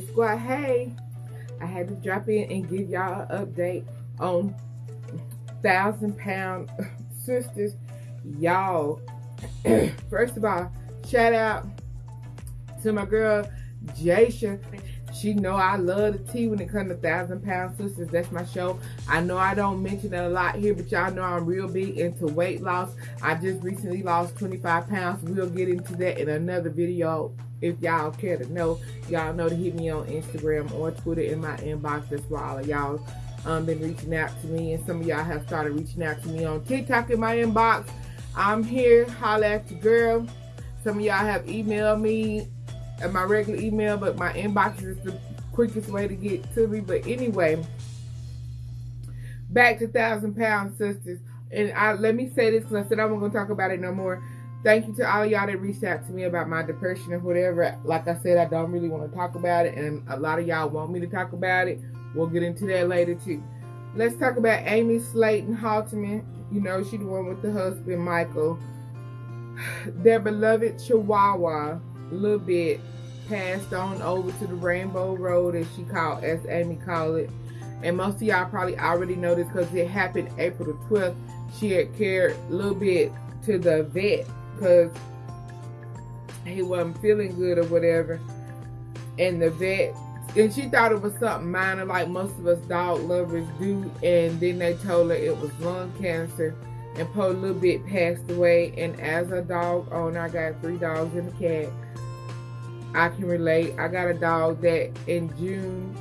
Sis Squad. Hey, I had to drop in and give y'all an update on Thousand Pound Sisters. Y'all, first of all, shout out to my girl Jasha. She know I love the tea when it comes to Thousand Pound Sisters. That's my show. I know I don't mention it a lot here, but y'all know I'm real big into weight loss. I just recently lost 25 pounds. We'll get into that in another video if y'all care to know. Y'all know to hit me on Instagram or Twitter in my inbox. That's why all of y'all um, been reaching out to me. And some of y'all have started reaching out to me on TikTok in my inbox. I'm here. Holla at your girl. Some of y'all have emailed me at my regular email, but my inbox is the quickest way to get to me. But anyway, back to Thousand Pound Sisters. And I let me say this because I said I wasn't going to talk about it no more. Thank you to all y'all that reached out to me about my depression and whatever. Like I said, I don't really want to talk about it. And a lot of y'all want me to talk about it. We'll get into that later too. Let's talk about Amy Slaton Halterman. You know, she the one with the husband, Michael. Their beloved Chihuahua, little bit, passed on over to the Rainbow Road, as she called, as Amy called it. And most of y'all probably already know this because it happened April the 12th. She had carried a little bit to the vet because he wasn't feeling good or whatever. And the vet, and she thought it was something minor like most of us dog lovers do. And then they told her it was lung cancer. And po a little bit passed away. And as a dog owner, I got three dogs and a cat. I can relate. I got a dog that in June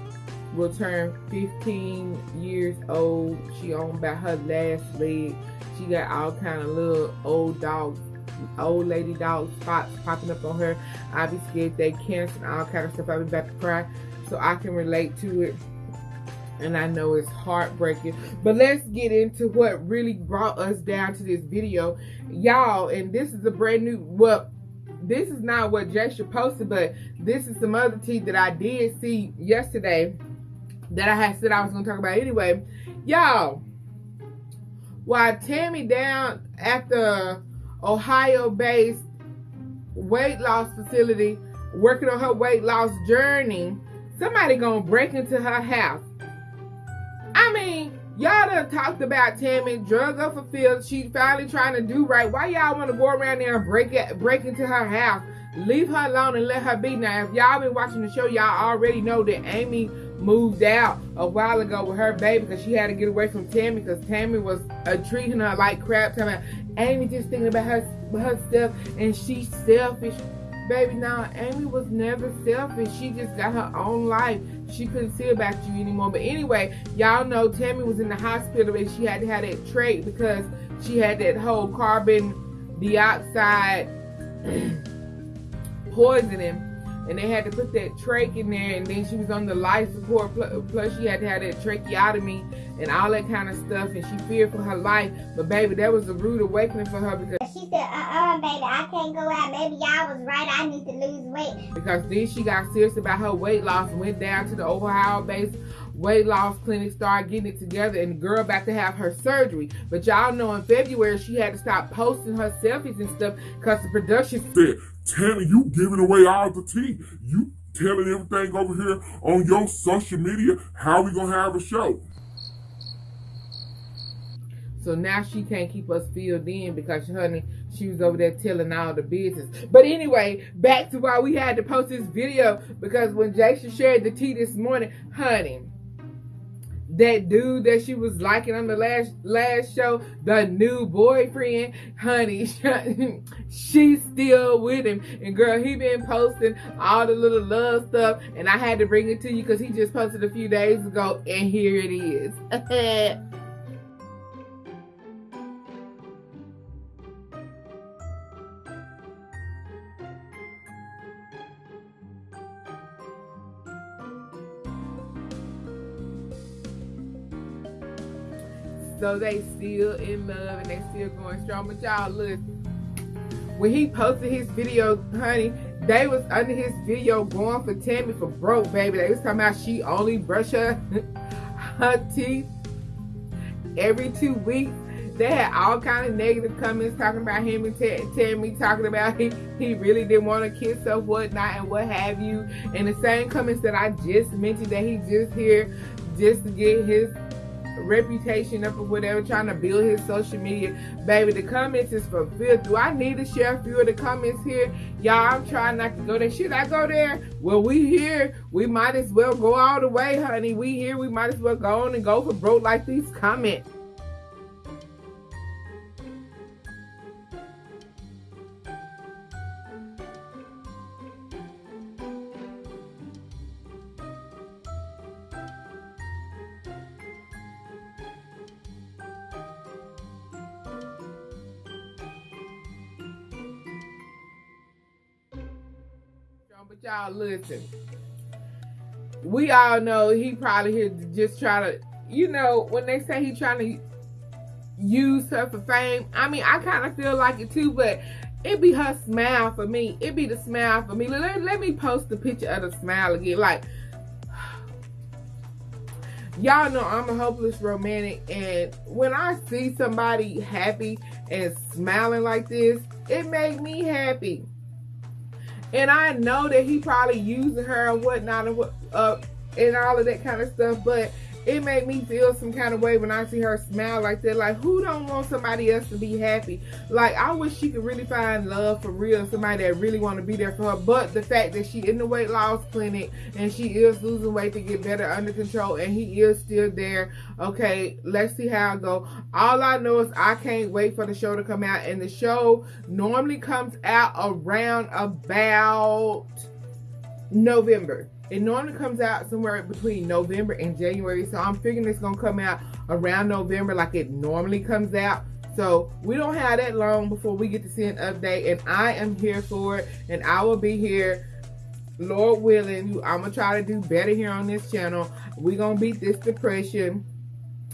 will turn 15 years old. She on about her last leg. She got all kind of little old dogs old lady dog spots popping up on her. I be scared they cancer and all kind of stuff. I be about to cry. So I can relate to it. And I know it's heartbreaking. But let's get into what really brought us down to this video. Y'all, and this is a brand new, well, this is not what Jasha posted, but this is some other tea that I did see yesterday that I had said I was going to talk about anyway. Y'all, while Tammy down at the Ohio-based weight loss facility working on her weight loss journey, somebody gonna break into her house. I mean, y'all done talked about Tammy, drug up field. She finally trying to do right. Why y'all want to go around there and break it, break into her house? Leave her alone and let her be. Now, if y'all been watching the show, y'all already know that Amy moved out a while ago with her baby because she had to get away from Tammy because Tammy was uh, treating her like crap. Talking Amy just thinking about her herself and she's selfish. Baby, now Amy was never selfish. She just got her own life. She couldn't see about you anymore. But anyway, y'all know Tammy was in the hospital and she had to have that trach because she had that whole carbon dioxide poisoning and they had to put that trach in there and then she was on the life support plus she had to have that tracheotomy and all that kind of stuff and she feared for her life. But baby that was a rude awakening for her because she said uh-uh baby i can't go out. Maybe y'all was right. I need to lose weight. Because then she got serious about her weight loss and went down to the ohio base weight loss clinic started getting it together and the girl about to have her surgery but y'all know in february she had to stop posting her selfies and stuff because the production said, Tammy, you giving away all the tea. You telling everything over here on your social media. How we gonna have a show? So now she can't keep us filled in because, honey, she was over there telling all the business. But anyway, back to why we had to post this video because when Jason shared the tea this morning, honey, that dude that she was liking on the last last show, the new boyfriend, honey, she's still with him. And girl, he been posting all the little love stuff, and I had to bring it to you because he just posted a few days ago, and here it is. So they still in love and they still going strong. But y'all, look, when he posted his video, honey, they was under his video going for Tammy for broke, baby. They was talking about she only brush her, her teeth every two weeks. They had all kind of negative comments talking about him and Tammy talking about he, he really didn't want to kiss or whatnot and what have you. And the same comments that I just mentioned that he just here just to get his reputation up or whatever, trying to build his social media. Baby, the comments is for filth. Do I need to share a few of the comments here? Y'all, I'm trying not to go there. Should I go there? Well, we here. We might as well go all the way, honey. We here. We might as well go on and go for broke like these comments. But y'all listen. We all know he probably here just trying to, you know, when they say he trying to use her for fame. I mean, I kind of feel like it too, but it be her smile for me. It be the smile for me. Let, let me post the picture of the smile again. Like, y'all know I'm a hopeless romantic, and when I see somebody happy and smiling like this, it make me happy. And I know that he probably using her and whatnot and what uh and all of that kind of stuff, but it made me feel some kind of way when I see her smile like that. Like, who don't want somebody else to be happy? Like, I wish she could really find love for real, somebody that really want to be there for her. But the fact that she in the weight loss clinic and she is losing weight to get better under control and he is still there. Okay, let's see how it go. All I know is I can't wait for the show to come out. And the show normally comes out around about November. It normally comes out somewhere between November and January. So I'm figuring it's going to come out around November like it normally comes out. So we don't have that long before we get to see an update. And I am here for it. And I will be here, Lord willing. I'm going to try to do better here on this channel. We're going to beat this depression.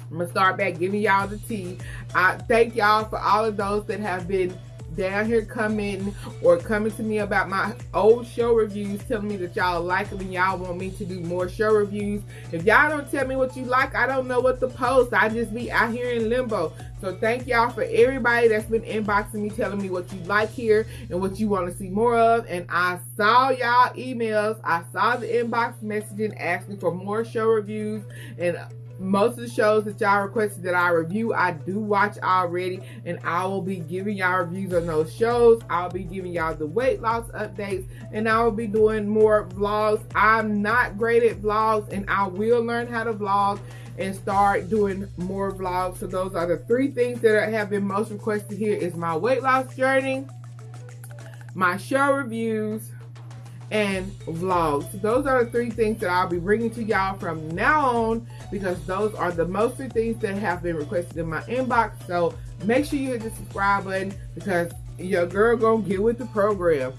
I'm going to start back giving y'all the tea. I thank y'all for all of those that have been down here coming or coming to me about my old show reviews telling me that y'all like them and y'all want me to do more show reviews. If y'all don't tell me what you like i don't know what to post. I just be out here in limbo. So thank y'all for everybody that's been inboxing me telling me what you like here and what you want to see more of. And i saw y'all emails. I saw the inbox messaging asking for more show reviews. And most of the shows that y'all requested that I review, I do watch already, and I will be giving y'all reviews on those shows. I'll be giving y'all the weight loss updates, and I will be doing more vlogs. I'm not great at vlogs, and I will learn how to vlog and start doing more vlogs. So those are the three things that have been most requested here is my weight loss journey, my show reviews, and vlogs. Those are the three things that I'll be bringing to y'all from now on because those are the most of things that have been requested in my inbox. So make sure you hit the subscribe button because your girl gonna get with the program.